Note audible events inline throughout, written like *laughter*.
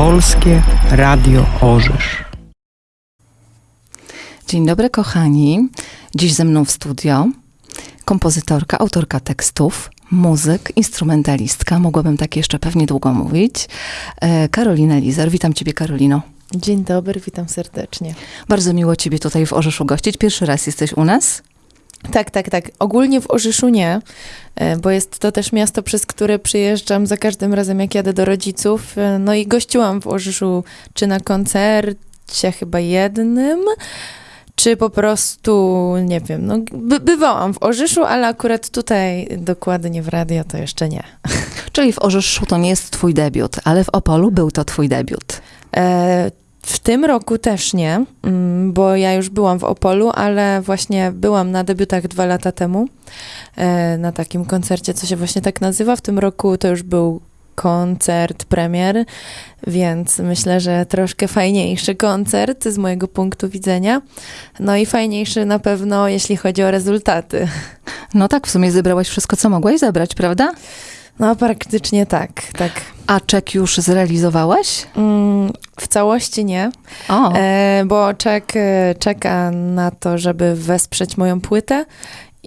Polskie Radio Orzysz. Dzień dobry, kochani. Dziś ze mną w studio kompozytorka, autorka tekstów, muzyk, instrumentalistka. Mogłabym tak jeszcze pewnie długo mówić. e, Karolina Lizer. Witam Ciebie, Karolino. Dzień dobry, witam serdecznie. Bardzo miło Ciebie tutaj w Orzeszu gościć. Pierwszy raz jesteś u nas. Tak, tak, tak. Ogólnie w Orzyszu nie, e, bo jest to też miasto, przez które przyjeżdżam za każdym razem, jak jadę do rodziców. E, No i gościłam w Orzyszu, czy na koncercie chyba jednym, czy po prostu, nie wiem, no by, bywałam w Orzyszu, ale akurat tutaj dokładnie w radio to jeszcze nie. Czyli w Orzeszu to nie jest Twój debiut, ale w Opolu był to Twój debiut. E, w tym roku też nie, mm, bo ja już byłam w Opolu, ale właśnie byłam na debiutach dwa lata temu, e, na takim koncercie, co się właśnie tak nazywa. W tym roku to już był koncert premier, więc myślę, że troszkę fajniejszy koncert z mojego punktu widzenia. No i fajniejszy na pewno, jeśli chodzi o rezultaty. No tak, w sumie zebrałaś wszystko, co mogłaś zebrać, prawda? No praktycznie tak, tak. A czek już zrealizowałaś? Mm, w całości nie. O, E, bo czek e, czeka na to, żeby wesprzeć moją płytę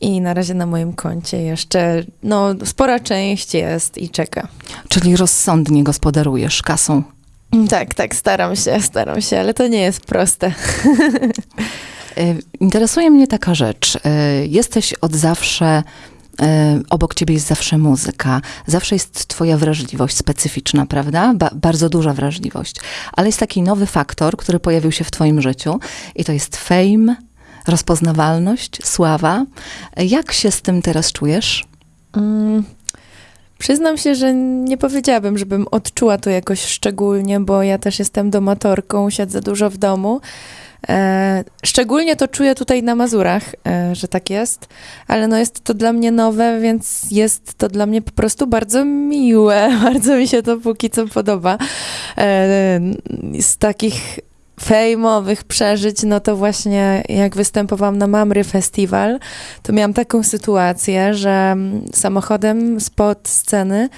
i na razie na moim koncie jeszcze, no, spora część jest i czeka. czyli rozsądnie gospodarujesz kasą. Tak, tak, staram się, staram się, ale to nie jest proste. *laughs* E, Interesuje mnie taka rzecz. E, Jesteś od zawsze, obok ciebie jest zawsze muzyka, zawsze jest twoja wrażliwość specyficzna, prawda? Ba bardzo duża wrażliwość. Ale jest taki nowy faktor, który pojawił się w twoim życiu i to jest fame, rozpoznawalność, sława. E, Jak się z tym teraz czujesz? Mm, przyznam się, że nie powiedziałabym, żebym odczuła to jakoś szczególnie, bo ja też jestem domatorką, siedzę dużo w domu. E, szczególnie to czuję tutaj na Mazurach, e, że tak jest, ale no jest to dla mnie nowe, więc jest to dla mnie po prostu bardzo miłe. *laughs* Bardzo mi się to póki co podoba. E, z takich fejmowych przeżyć, no to właśnie jak występowałam na Mamry Festival, to miałam taką sytuację, że mm, samochodem spod sceny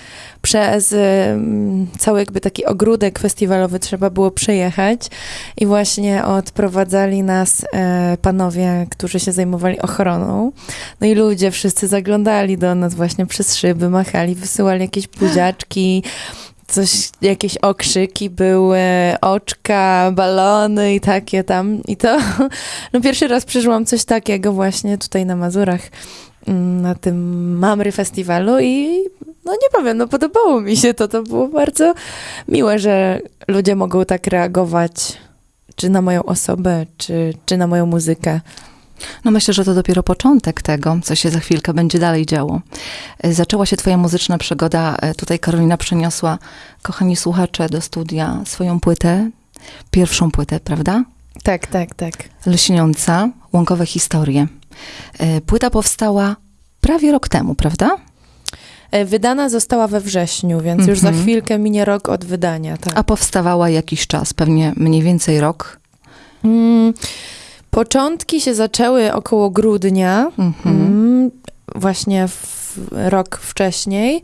przez ym, cały jakby taki ogródek festiwalowy trzeba było przejechać i właśnie odprowadzali nas e, panowie, którzy się zajmowali ochroną. No i ludzie wszyscy zaglądali do nas właśnie przez szyby, machali, wysyłali jakieś *gasps* buziaczki, coś, jakieś okrzyki były, oczka, balony i takie tam. I to, *laughs* no pierwszy raz przeżyłam coś takiego właśnie tutaj na Mazurach, mm, na tym Mamry Festiwalu i no nie powiem, no podobało mi się to, to było bardzo miłe, że ludzie mogą tak reagować czy na moją osobę, czy, czy na moją muzykę. No myślę, że to dopiero początek tego, co się za chwilkę będzie dalej działo. E, Zaczęła się twoja muzyczna przygoda. e, Tutaj Karolina przyniosła, kochani słuchacze, do studia swoją płytę, pierwszą płytę, prawda? Tak, tak, tak. Lśniąca, łąkowe historie. E, Płyta powstała prawie rok temu, prawda? Wydana została we wrześniu, więc już za Mhm. chwilkę minie rok od wydania. Tak. A powstawała jakiś czas, pewnie mniej więcej rok. Mm, początki się zaczęły około grudnia, Mhm. mm, właśnie w, rok wcześniej.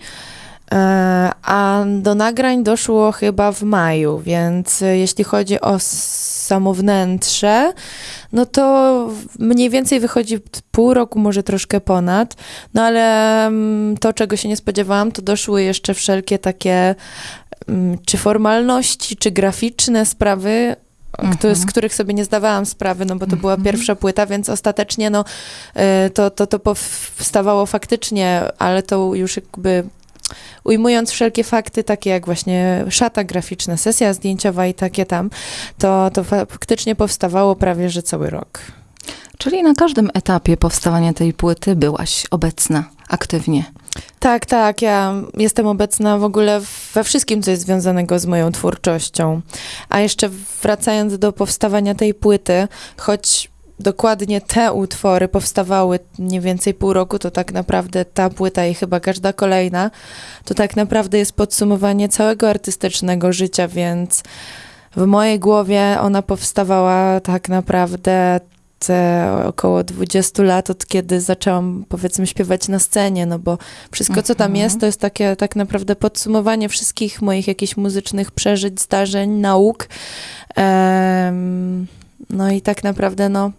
E, A do nagrań doszło chyba w maju, więc jeśli chodzi o samo wnętrze, no to mniej więcej wychodzi pół roku, może troszkę ponad. No ale mm, to, czego się nie spodziewałam, to doszły jeszcze wszelkie takie mm, czy formalności, czy graficzne sprawy, kto- z których sobie nie zdawałam sprawy, no bo to była Mhm. pierwsza płyta, więc ostatecznie no, y, to, to, to powstawało faktycznie, ale to już jakby ujmując wszelkie fakty, takie jak właśnie szata graficzna, sesja zdjęciowa i takie tam, to, to faktycznie powstawało prawie, że cały rok. Czyli na każdym etapie powstawania tej płyty byłaś obecna aktywnie. Tak, tak. Ja jestem obecna w ogóle we wszystkim, co jest związanego z moją twórczością. A jeszcze wracając do powstawania tej płyty, choć dokładnie te utwory powstawały mniej więcej pół roku, to tak naprawdę ta płyta i chyba każda kolejna, to tak naprawdę jest podsumowanie całego artystycznego życia, więc w mojej głowie ona powstawała tak naprawdę około 20 lat, od kiedy zaczęłam powiedzmy śpiewać na scenie, no bo wszystko, co tam Mhm. jest, to jest takie tak naprawdę podsumowanie wszystkich moich jakichś muzycznych przeżyć, zdarzeń, nauk. Em, no i tak naprawdę, no,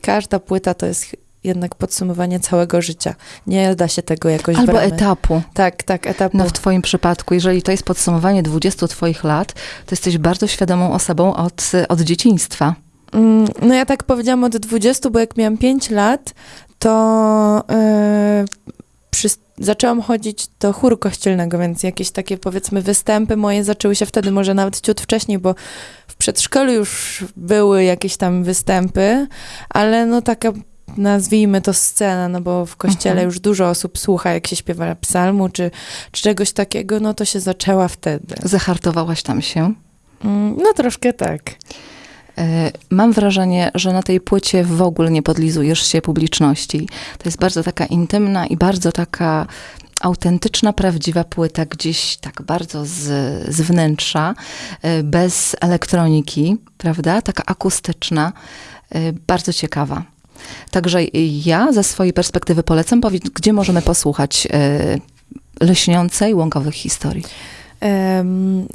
każda płyta to jest jednak podsumowanie całego życia. Nie da się tego jakoś Albo bramy. etapu. Tak, tak, etapu. No w twoim przypadku, jeżeli to jest podsumowanie 20 twoich lat, to jesteś bardzo świadomą osobą od, od dzieciństwa. Mm, No ja tak powiedziałam od 20, bo jak miałam 5 lat, to yy, przy, zaczęłam chodzić do chóru kościelnego, więc jakieś takie powiedzmy występy moje zaczęły się wtedy, może nawet ciut wcześniej, bo w przedszkolu już były jakieś tam występy, ale no taka nazwijmy to scena, no bo w kościele Mhm. już dużo osób słucha, jak się śpiewa psalmu czy, czy czegoś takiego, no to się zaczęła wtedy. Zahartowałaś tam się. Mm, No troszkę tak. E, Mam wrażenie, że na tej płycie w ogóle nie podlizujesz się publiczności. To jest bardzo taka intymna i bardzo taka autentyczna, prawdziwa płyta, gdzieś tak bardzo z, z wnętrza, e, bez elektroniki, prawda? Taka akustyczna, e, bardzo ciekawa. Także ja ze swojej perspektywy polecam, powiedz, gdzie możemy posłuchać lśniącej, łąkowych historii.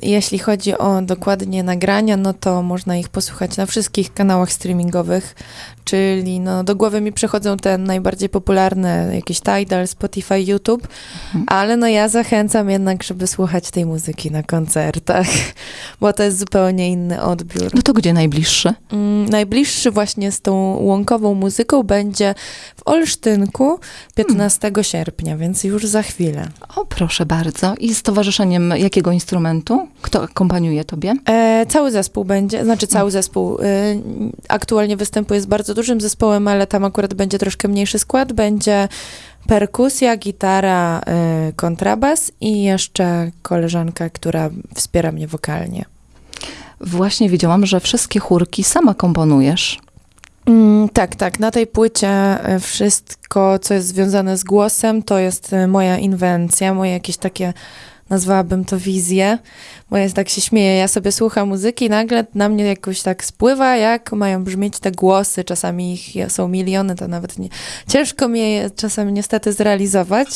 Jeśli chodzi o dokładnie nagrania, no to można ich posłuchać na wszystkich kanałach streamingowych, czyli no do głowy mi przychodzą te najbardziej popularne, jakieś Tidal, Spotify, YouTube, Mhm. ale no ja zachęcam jednak, żeby słuchać tej muzyki na koncertach, *laughs* bo to jest zupełnie inny odbiór. No to gdzie najbliższy? Mm, Najbliższy właśnie z tą łąkową muzyką będzie w Olsztynku 15 sierpnia, więc już za chwilę. O, proszę bardzo. I z towarzyszeniem jakiego instrumentu? Kto akompaniuje tobie? E, cały zespół będzie, znaczy cały zespół. E, aktualnie występuje z bardzo dużym zespołem, ale tam akurat będzie troszkę mniejszy skład. Będzie perkusja, gitara, e, kontrabas i jeszcze koleżanka, która wspiera mnie wokalnie. Właśnie wiedziałam, że wszystkie chórki sama komponujesz. Mm, tak, tak. Na tej płycie e, wszystko, co jest związane z głosem, to jest moja inwencja, moje jakieś takie, nazwałabym to wizje, bo jest tak się śmieję, ja sobie słucham muzyki i nagle na mnie jakoś tak spływa, jak mają brzmieć te głosy, czasami ich są miliony, to nawet nie, ciężko mi je czasami niestety zrealizować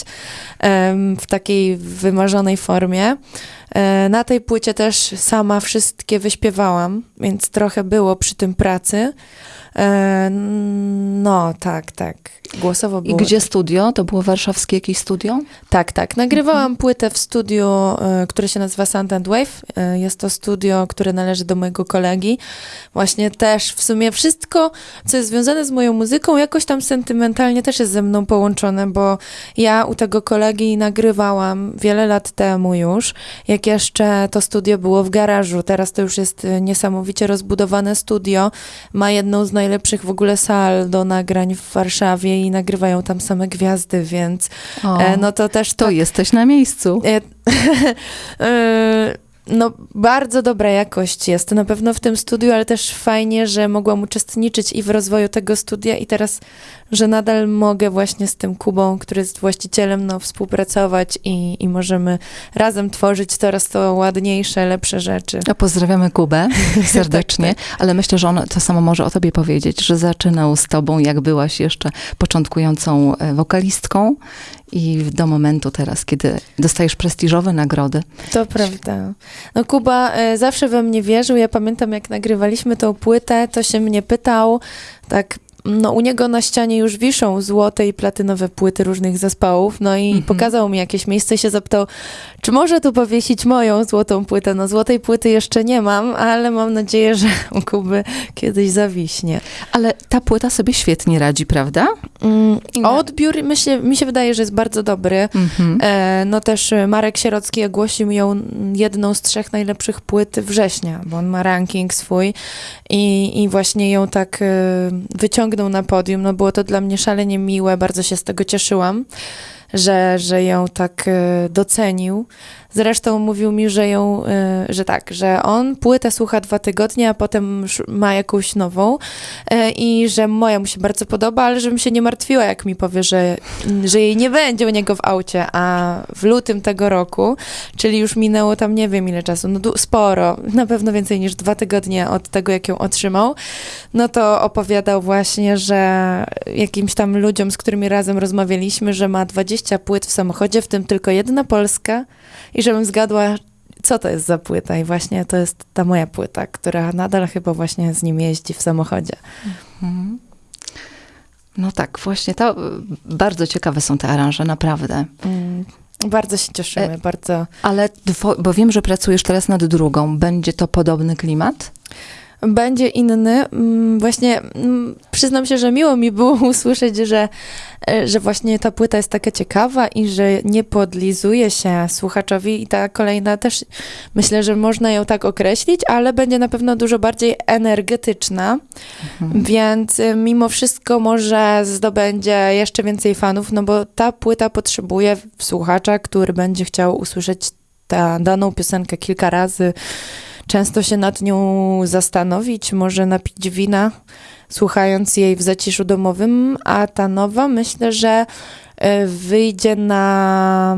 em, w takiej wymarzonej formie. E, Na tej płycie też sama wszystkie wyśpiewałam, więc trochę było przy tym pracy. E, No, tak, tak. Głosowo I było. gdzie studio? To było warszawskie jakieś studio? Tak, tak. Nagrywałam płytę w studiu, e, które się nazywa Sound and Wave. Jest to studio, które należy do mojego kolegi. Właśnie też w sumie wszystko, co jest związane z moją muzyką, jakoś tam sentymentalnie też jest ze mną połączone, bo ja u tego kolegi nagrywałam wiele lat temu już, jak jeszcze to studio było w garażu. Teraz to już jest e, niesamowicie rozbudowane studio. Ma jedną z najlepszych w ogóle sal do nagrań w Warszawie i nagrywają tam same gwiazdy, więc O, E, no to też to tak, jesteś na miejscu. *laughs* no bardzo dobra jakość jest na pewno w tym studiu, ale też fajnie, że mogłam uczestniczyć i w rozwoju tego studia i teraz, że nadal mogę właśnie z tym Kubą, który jest właścicielem, no współpracować i, i możemy razem tworzyć coraz to ładniejsze, lepsze rzeczy. A pozdrawiamy Kubę *laughs* serdecznie, ale myślę, że on to samo może o tobie powiedzieć, że zaczynał z tobą, jak byłaś jeszcze początkującą e, wokalistką i do momentu teraz, kiedy dostajesz prestiżowe nagrody. To prawda. No Kuba e, zawsze we mnie wierzył. Ja pamiętam, jak nagrywaliśmy tą płytę, to się mnie pytał, tak, no u niego na ścianie już wiszą złote i platynowe płyty różnych zespołów, no i Mhm. pokazał mi jakieś miejsce i się zapytał, czy może tu powiesić moją złotą płytę. No złotej płyty jeszcze nie mam, ale mam nadzieję, że u Kuby kiedyś zawiśnie. Ale ta płyta sobie świetnie radzi, prawda? Mm, odbiór mi się, mi się wydaje, że jest bardzo dobry. Mhm. E, no też e, Marek Sierocki ogłosił ją jedną z trzech najlepszych płyt września, bo on ma ranking swój i, i właśnie ją tak e, wyciągnął na podium. No było to dla mnie szalenie miłe, bardzo się z tego cieszyłam, że, że ją tak e, docenił. Zresztą mówił mi, że ją, e, że tak, że on płytę słucha dwa tygodnie, a potem ma jakąś nową e, i że moja mu się bardzo podoba, ale żebym się nie martwiła, jak mi powie, że, że jej nie będzie u niego w aucie, a w lutym tego roku, czyli już minęło tam nie wiem ile czasu, no sporo, na pewno więcej niż dwa tygodnie od tego, jak ją otrzymał, no to opowiadał właśnie, że jakimś tam ludziom, z którymi razem rozmawialiśmy, że ma 20 płyt w samochodzie, w tym tylko jedna polska i żebym zgadła, co to jest za płyta i właśnie to jest ta moja płyta, która nadal chyba właśnie z nim jeździ w samochodzie. Mhm. No tak, właśnie to y, bardzo ciekawe są te aranże, naprawdę. Mm, bardzo się cieszymy, E, bardzo. Ale, bo wiem, że pracujesz teraz nad drugą. Będzie to podobny klimat? Będzie inny. Mm, Właśnie mm, przyznam się, że miło mi było *laughs* usłyszeć, że, e, że właśnie ta płyta jest taka ciekawa i że nie podlizuje się słuchaczowi i ta kolejna też myślę, że można ją tak określić, ale będzie na pewno dużo bardziej energetyczna, Mhm. więc y, mimo wszystko może zdobędzie jeszcze więcej fanów, no bo ta płyta potrzebuje słuchacza, który będzie chciał usłyszeć tę daną piosenkę kilka razy, często się nad nią zastanowić, może napić wina, słuchając jej w zaciszu domowym, a ta nowa myślę, że e, wyjdzie na,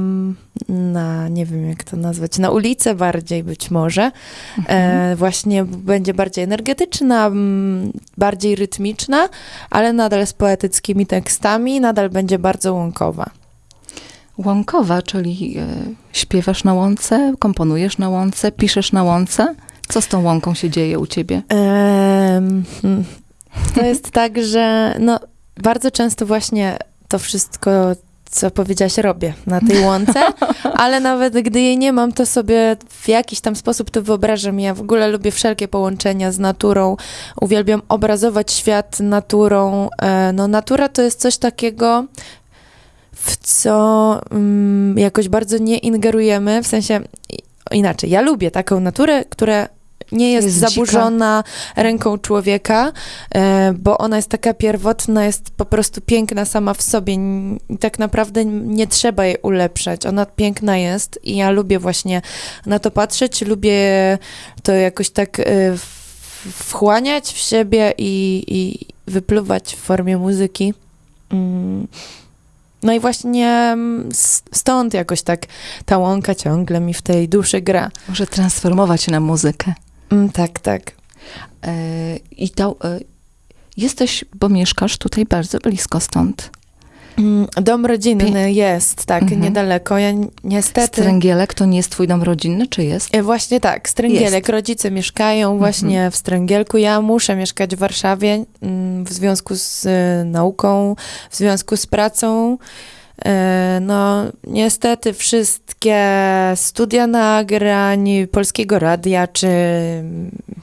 na, nie wiem jak to nazwać, na ulicę bardziej być może. E, właśnie będzie bardziej energetyczna, bardziej rytmiczna, ale nadal z poetyckimi tekstami, nadal będzie bardzo łąkowa. Łąkowa, czyli y, śpiewasz na łące, komponujesz na łące, piszesz na łące. Co z tą łąką się dzieje u ciebie? Hmm. to jest *laughs* tak, że no, bardzo często właśnie to wszystko, co powiedziałaś, robię na tej łące, *laughs* ale nawet gdy jej nie mam, to sobie w jakiś tam sposób to wyobrażam. Ja w ogóle lubię wszelkie połączenia z naturą, uwielbiam obrazować świat naturą. E, No, natura to jest coś takiego, w co mm, jakoś bardzo nie ingerujemy, w sensie inaczej. Ja lubię taką naturę, która nie jest, Jest dzika. zaburzona ręką człowieka, e, bo ona jest taka pierwotna, jest po prostu piękna sama w sobie i tak naprawdę nie trzeba jej ulepszać. Ona piękna jest i ja lubię właśnie na to patrzeć, lubię to jakoś tak e, wchłaniać w siebie i, i wypluwać w formie muzyki. Mm. No i właśnie mm, stąd jakoś tak ta łąka ciągle mi w tej duszy gra. Może transformować na muzykę. Mm, tak, tak. E, I to, e, jesteś, bo mieszkasz tutaj bardzo blisko stąd. Mm, Dom rodzinny jest, tak, Mhm. niedaleko. Ja ni- niestety... Stręgielek to nie jest twój dom rodzinny, czy jest? E, Właśnie tak, Stręgielek. Jest. Rodzice mieszkają właśnie Mhm. w Stręgielku. Ja muszę mieszkać w Warszawie mm, w związku z e, nauką, w związku z pracą. E, No, niestety wszystkie studia nagrań Polskiego Radia, czy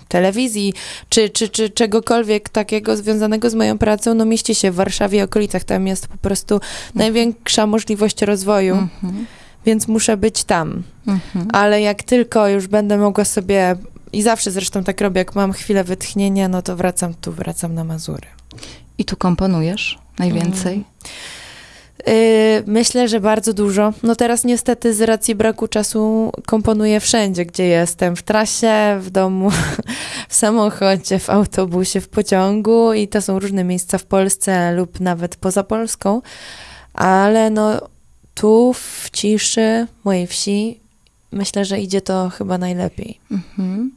telewizji, czy, czy, czy czegokolwiek takiego związanego z moją pracą, no mieści się w Warszawie i okolicach. Tam jest po prostu największa możliwość rozwoju, Mhm. więc muszę być tam. Mhm. Ale jak tylko już będę mogła sobie, i zawsze zresztą tak robię, jak mam chwilę wytchnienia, no to wracam tu, wracam na Mazury. I tu komponujesz najwięcej? Yy, myślę, że bardzo dużo. No teraz niestety z racji braku czasu komponuję wszędzie, gdzie jestem. W trasie, w domu, *laughs* w samochodzie, w autobusie, w pociągu i to są różne miejsca w Polsce lub nawet poza Polską. Ale no tu w ciszy mojej wsi myślę, że idzie to chyba najlepiej. Mhm.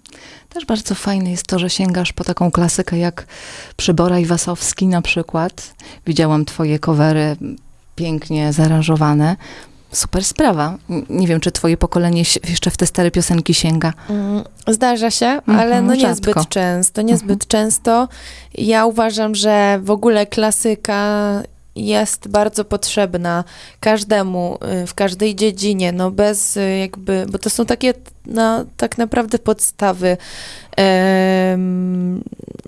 Też bardzo fajne jest to, że sięgasz po taką klasykę jak Przybora i Wasowski na przykład. Widziałam twoje covery pięknie zaaranżowane. Super sprawa. Nie wiem, czy twoje pokolenie jeszcze w te stare piosenki sięga. Mm, Zdarza się, Mhm, ale no rzadko. niezbyt często, niezbyt często. Ja uważam, że w ogóle klasyka jest bardzo potrzebna każdemu y, w każdej dziedzinie, no bez y, jakby, bo to są takie no, tak naprawdę podstawy.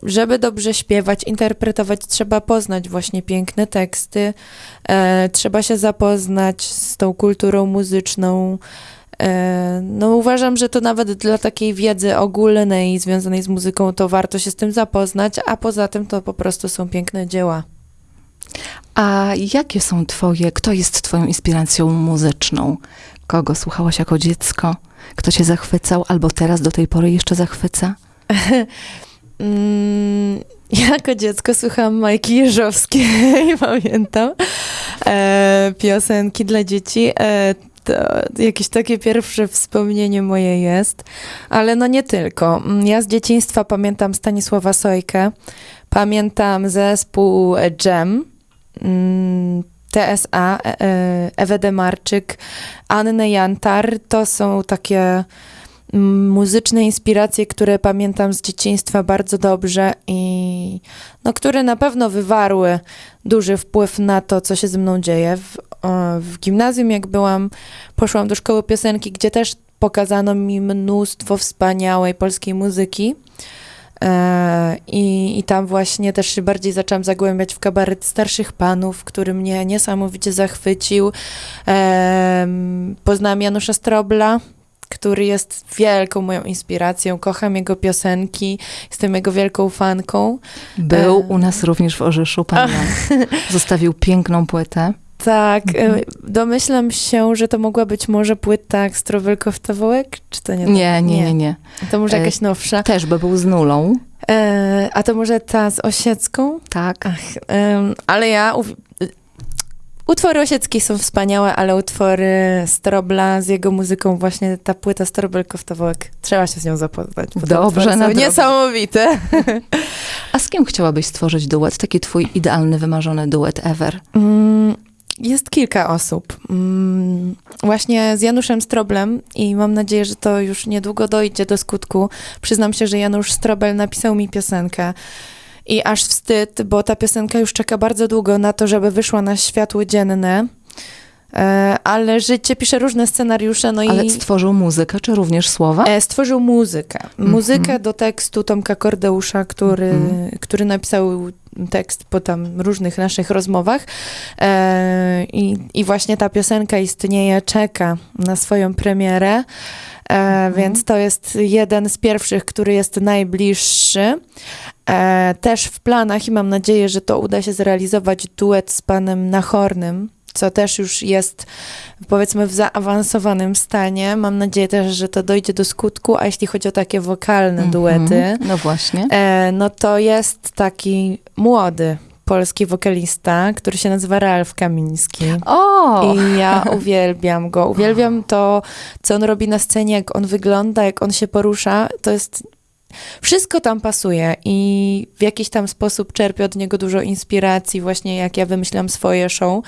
Żeby dobrze śpiewać, interpretować, trzeba poznać właśnie piękne teksty, e, trzeba się zapoznać z tą kulturą muzyczną. E, No uważam, że to nawet dla takiej wiedzy ogólnej związanej z muzyką, to warto się z tym zapoznać, a poza tym to po prostu są piękne dzieła. A jakie są twoje, kto jest twoją inspiracją muzyczną? Kogo słuchałaś jako dziecko? Kto cię zachwycał albo teraz do tej pory jeszcze zachwyca? *laughs* Mm, jako dziecko słuchałam Majki Jeżowskiej, *laughs* pamiętam, e, piosenki dla dzieci. E, jakieś takie pierwsze wspomnienie moje jest, ale no nie tylko. Mm, Ja z dzieciństwa pamiętam Stanisława Sojkę, pamiętam zespół Jam, TSA, e, e, Ewę Demarczyk, Annę Jantar. To są takie mm, muzyczne inspiracje, które pamiętam z dzieciństwa bardzo dobrze i no, które na pewno wywarły duży wpływ na to, co się ze mną dzieje. W, w gimnazjum, jak byłam, poszłam do szkoły piosenki, gdzie też pokazano mi mnóstwo wspaniałej polskiej muzyki. E, I, I tam właśnie też się bardziej zaczęłam zagłębiać w kabaret starszych panów, który mnie niesamowicie zachwycił. Em, Poznałam Janusza Strobla, który jest wielką moją inspiracją. Kocham jego piosenki, jestem jego wielką fanką. Był E. u nas również w Orzeszu, pan Jan. *laughs* Zostawił piękną płytę. Tak, Mhm. e, domyślam się, że to mogła być może płyta Strowelkow-Tawołek, czy to nie? to? Nie, nie, nie, nie. To może E, jakaś nowsza. Też by był z nulą, E, a to może ta z Osiecką? tak. Ach, ale ja... uw- Utwory Osieckiej są wspaniałe, ale utwory Strobla z jego muzyką, właśnie ta płyta Strobelkow-Tawołek, trzeba się z nią zapoznać. Dobrze, nadrobię. niesamowite. *laughs* A z kim chciałabyś stworzyć duet? Taki twój idealny, wymarzony duet ever. Mm, Jest kilka osób. Mm, Właśnie z Januszem Stroblem i mam nadzieję, że to już niedługo dojdzie do skutku. Przyznam się, że Janusz Strobel napisał mi piosenkę i aż wstyd, bo ta piosenka już czeka bardzo długo na to, żeby wyszła na światło dzienne. E, Ale życie pisze różne scenariusze, no Ale i stworzył muzykę, czy również słowa? e, stworzył muzykę. Muzykę do tekstu Tomka Kordeusza, który, Mhm. który napisał tekst po tam różnych naszych rozmowach. E, i, I właśnie ta piosenka istnieje, czeka na swoją premierę. E, Więc to jest jeden z pierwszych, który jest najbliższy. E, też w planach i mam nadzieję, że to uda się zrealizować duet z panem Nachornym, co też już jest powiedzmy w zaawansowanym stanie. Mam nadzieję też, że to dojdzie do skutku, a jeśli chodzi o takie wokalne Mhm. duety, No właśnie. e, no to jest taki młody polski wokalista, który się nazywa Ralf Kamiński. O! I ja *laughs* uwielbiam go. Uwielbiam to, co on robi na scenie, jak on wygląda, jak on się porusza. To jest. Wszystko tam pasuje i w jakiś tam sposób czerpię od niego dużo inspiracji, właśnie jak ja wymyślam swoje show.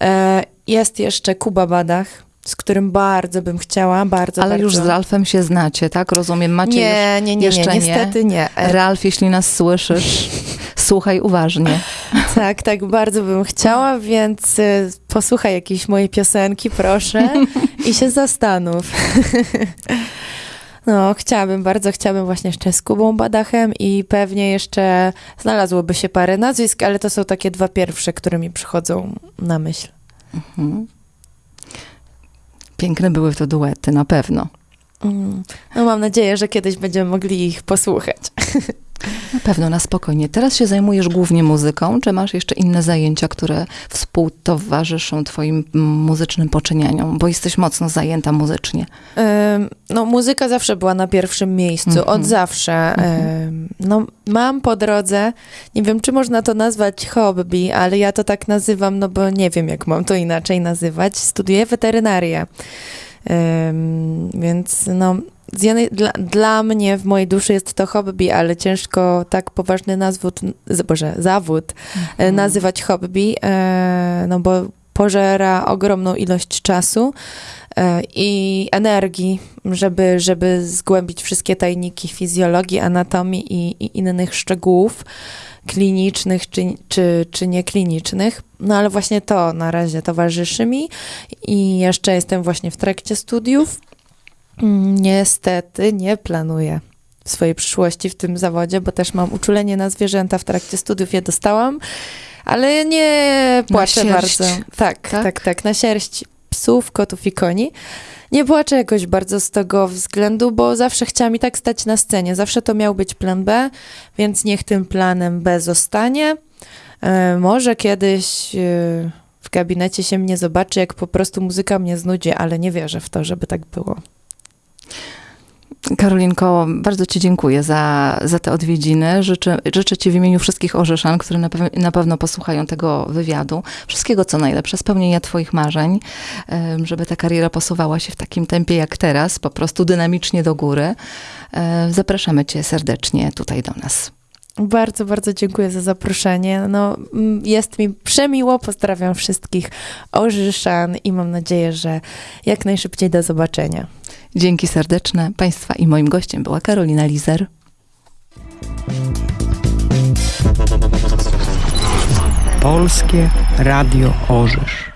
E, jest jeszcze Kuba Badach, z którym bardzo bym chciała, bardzo, Ale bardzo. już z Ralfem się znacie, tak? Rozumiem, macie nie, nie, nie, nie, jeszcze nie? niestety nie. już... E, Ralf, jeśli nas słyszysz, *laughs* słuchaj uważnie. Tak, tak, bardzo bym chciała, więc y, posłuchaj jakiejś mojej piosenki, proszę, *laughs* i się zastanów. *laughs* No, chciałabym, bardzo chciałabym właśnie jeszcze z Kubą Badachem i pewnie jeszcze znalazłoby się parę nazwisk, ale to są takie dwa pierwsze, które mi przychodzą na myśl. Mhm. Piękne były to duety, na pewno. Mm. No mam nadzieję, że kiedyś będziemy mogli ich posłuchać. *laughs* Na pewno, na spokojnie. Teraz się zajmujesz głównie muzyką, czy masz jeszcze inne zajęcia, które współtowarzyszą twoim mm, muzycznym poczynieniom? Bo jesteś mocno zajęta muzycznie. Ym, No, muzyka zawsze była na pierwszym miejscu, Mhm. od zawsze. Ym, No, mam po drodze, nie wiem, czy można to nazwać hobby, ale ja to tak nazywam, no bo nie wiem, jak mam to inaczej nazywać. Studiuję weterynarię. Ym, Więc no, z jednej, dla, dla mnie w mojej duszy jest to hobby, ale ciężko tak poważny nazwód, Boże, zawód e, nazywać hobby, e, no bo pożera ogromną ilość czasu e, i energii, żeby, żeby zgłębić wszystkie tajniki fizjologii, anatomii i, i innych szczegółów klinicznych czy, czy, czy nieklinicznych. No ale właśnie to na razie towarzyszy mi i jeszcze jestem właśnie w trakcie studiów. Mm, Niestety nie planuję swojej przyszłości w tym zawodzie, bo też mam uczulenie na zwierzęta w trakcie studiów, je dostałam, ale nie płaczę bardzo. Tak, tak? tak, tak, na sierść psów, kotów i koni. Nie płaczę jakoś bardzo z tego względu, bo zawsze chciałam i tak stać na scenie. Zawsze to miał być plan B, więc niech tym planem B zostanie. E, może kiedyś e, w gabinecie się mnie zobaczy, jak po prostu muzyka mnie znudzi, ale nie wierzę w to, żeby tak było. Karolinko, bardzo Ci dziękuję za, za te odwiedziny. Życzę, życzę Ci w imieniu wszystkich Orzeszan, które na, pew- na pewno posłuchają tego wywiadu, wszystkiego co najlepsze, spełnienia Twoich marzeń, żeby ta kariera posuwała się w takim tempie jak teraz, po prostu dynamicznie do góry. Zapraszamy Cię serdecznie tutaj do nas. Bardzo, bardzo dziękuję za zaproszenie. No, jest mi przemiło. Pozdrawiam wszystkich Orzyszan i mam nadzieję, że jak najszybciej do zobaczenia. Dzięki serdeczne Państwa i moim gościem była Karolina Lizer. Polskie Radio Orzysz.